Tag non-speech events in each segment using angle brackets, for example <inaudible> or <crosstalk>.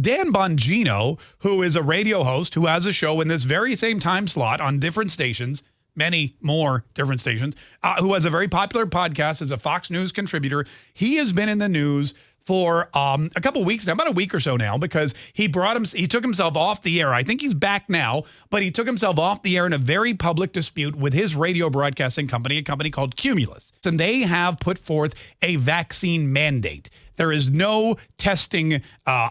Dan Bongino, who is a radio host who has a show in this very same time slot on different stations, many more different stations, uh, who has a very popular podcast as a Fox News contributor, he has been in the news for um, a couple weeks now, about a week or so now, because he brought him, he took himself off the air. I think he's back now, but he took himself off the air in a very public dispute with his radio broadcasting company, a company called Cumulus. And they have put forth a vaccine mandate. There is no testing uh,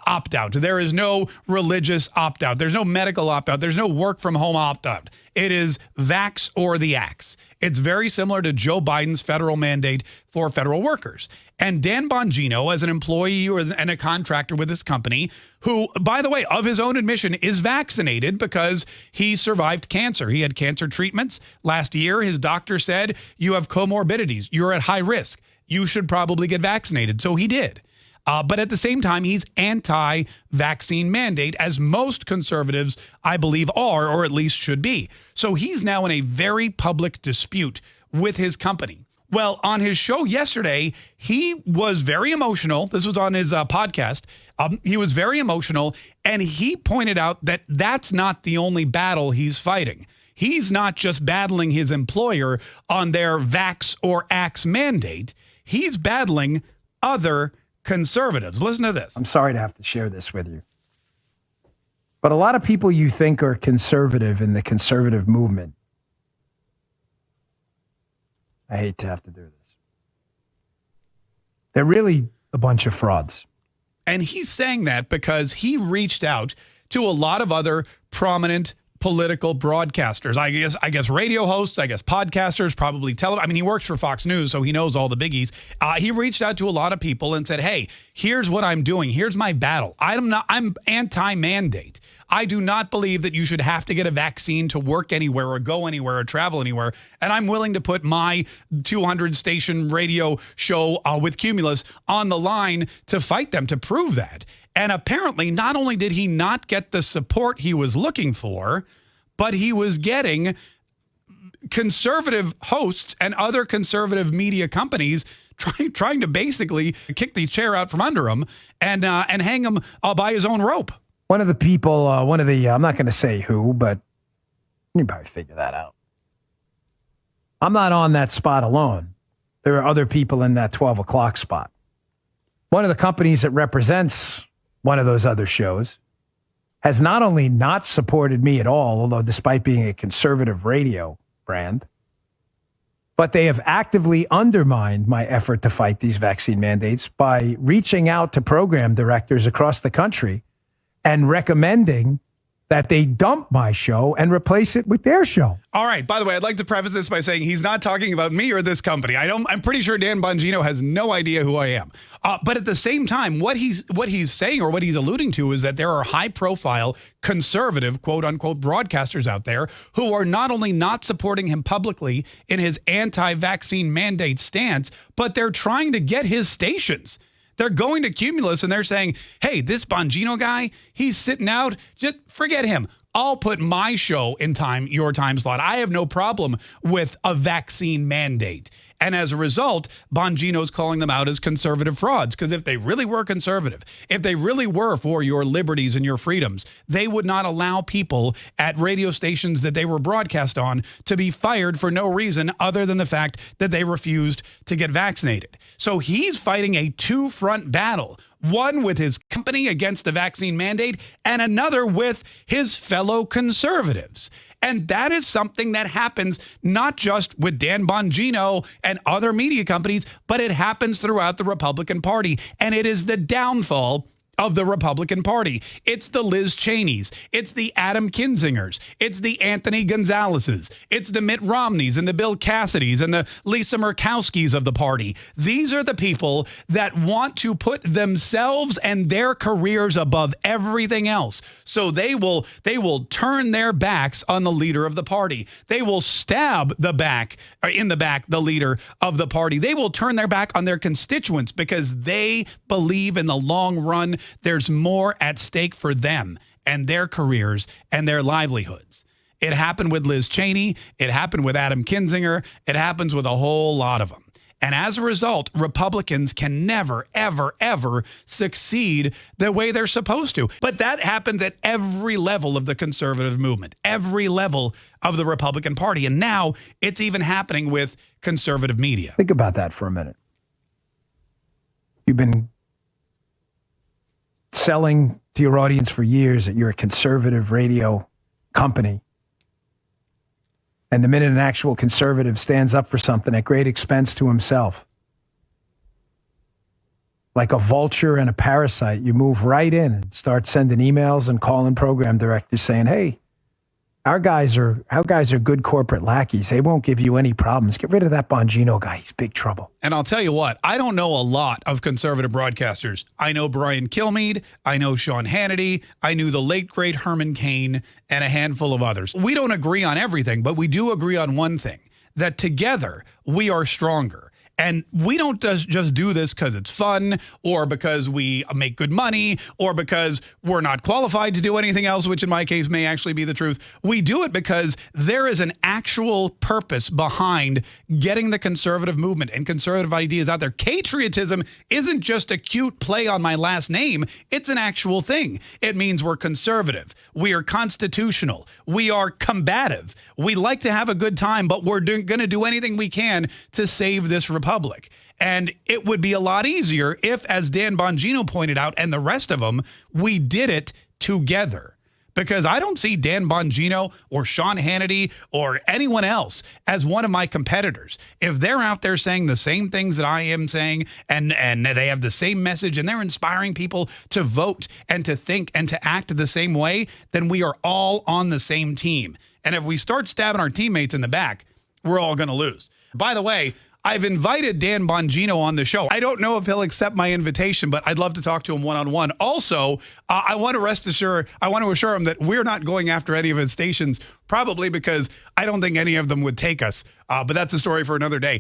opt out. There is no religious opt out. There's no medical opt out. There's no work from home opt out. It is vax or the axe. It's very similar to Joe Biden's federal mandate for federal workers. And Dan Bongino, as an employee and a contractor with this company, who, by the way, of his own admission, is vaccinated because he survived cancer. He had cancer treatments last year. His doctor said, You have comorbidities. You're at high risk. You should probably get vaccinated. So he did. Uh, but at the same time, he's anti vaccine mandate, as most conservatives, I believe, are, or at least should be. So he's now in a very public dispute with his company. Well, on his show yesterday, he was very emotional. This was on his uh, podcast. Um, he was very emotional, and he pointed out that that's not the only battle he's fighting. He's not just battling his employer on their vax or axe mandate. He's battling other conservatives. Listen to this. I'm sorry to have to share this with you. But a lot of people you think are conservative in the conservative movement I hate to have to do this. They're really a bunch of frauds. And he's saying that because he reached out to a lot of other prominent political broadcasters. I guess I guess radio hosts, I guess podcasters, probably tele. I mean, he works for Fox News, so he knows all the biggies. Uh, he reached out to a lot of people and said, "Hey, here's what I'm doing. Here's my battle. I'm not. I'm anti-mandate. I do not believe that you should have to get a vaccine to work anywhere or go anywhere or travel anywhere. And I'm willing to put my 200 station radio show uh, with Cumulus on the line to fight them to prove that." And apparently, not only did he not get the support he was looking for, but he was getting conservative hosts and other conservative media companies <laughs> trying trying to basically kick the chair out from under him and uh, and hang him uh, by his own rope. One of the people, uh, one of the, I'm not going to say who, but you probably figure that out. I'm not on that spot alone. There are other people in that 12 o'clock spot. One of the companies that represents one of those other shows, has not only not supported me at all, although despite being a conservative radio brand, but they have actively undermined my effort to fight these vaccine mandates by reaching out to program directors across the country and recommending that they dump my show and replace it with their show. All right. By the way, I'd like to preface this by saying he's not talking about me or this company. I don't. I'm pretty sure Dan Bongino has no idea who I am. Uh, but at the same time, what he's what he's saying or what he's alluding to is that there are high-profile conservative quote unquote broadcasters out there who are not only not supporting him publicly in his anti-vaccine mandate stance, but they're trying to get his stations. They're going to Cumulus and they're saying, hey, this Bongino guy, he's sitting out. Just forget him. I'll put my show in time, your time slot. I have no problem with a vaccine mandate. And as a result, Bongino's calling them out as conservative frauds. Because if they really were conservative, if they really were for your liberties and your freedoms, they would not allow people at radio stations that they were broadcast on to be fired for no reason other than the fact that they refused to get vaccinated. So he's fighting a two front battle one with his company against the vaccine mandate, and another with his fellow conservatives. And that is something that happens not just with Dan Bongino and other media companies, but it happens throughout the Republican Party. And it is the downfall of the Republican Party. It's the Liz Cheneys. It's the Adam Kinzingers. It's the Anthony Gonzalez's. It's the Mitt Romneys and the Bill Cassidys and the Lisa Murkowskis of the party. These are the people that want to put themselves and their careers above everything else. So they will they will turn their backs on the leader of the party. They will stab the back or in the back the leader of the party. They will turn their back on their constituents because they believe in the long run there's more at stake for them and their careers and their livelihoods. It happened with Liz Cheney. It happened with Adam Kinzinger. It happens with a whole lot of them. And as a result, Republicans can never, ever, ever succeed the way they're supposed to. But that happens at every level of the conservative movement, every level of the Republican Party. And now it's even happening with conservative media. Think about that for a minute. You've been selling to your audience for years that you're a conservative radio company. And the minute an actual conservative stands up for something at great expense to himself, like a vulture and a parasite, you move right in and start sending emails and calling program directors saying, hey, our guys are our guys are good corporate lackeys. They won't give you any problems. Get rid of that Bongino guy. He's big trouble. And I'll tell you what, I don't know a lot of conservative broadcasters. I know Brian Kilmeade, I know Sean Hannity, I knew the late great Herman Cain, and a handful of others. We don't agree on everything, but we do agree on one thing: that together we are stronger. And we don't just do this because it's fun or because we make good money or because we're not qualified to do anything else, which in my case may actually be the truth. We do it because there is an actual purpose behind getting the conservative movement and conservative ideas out there. Patriotism isn't just a cute play on my last name, it's an actual thing. It means we're conservative, we are constitutional, we are combative, we like to have a good time, but we're going to do anything we can to save this republic republic. And it would be a lot easier if, as Dan Bongino pointed out, and the rest of them, we did it together. Because I don't see Dan Bongino or Sean Hannity or anyone else as one of my competitors. If they're out there saying the same things that I am saying and, and they have the same message and they're inspiring people to vote and to think and to act the same way, then we are all on the same team. And if we start stabbing our teammates in the back, we're all going to lose. By the way, I've invited Dan Bongino on the show. I don't know if he'll accept my invitation, but I'd love to talk to him one on one. Also, uh, I want to rest assured, I want to assure him that we're not going after any of his stations, probably because I don't think any of them would take us. Uh, but that's a story for another day.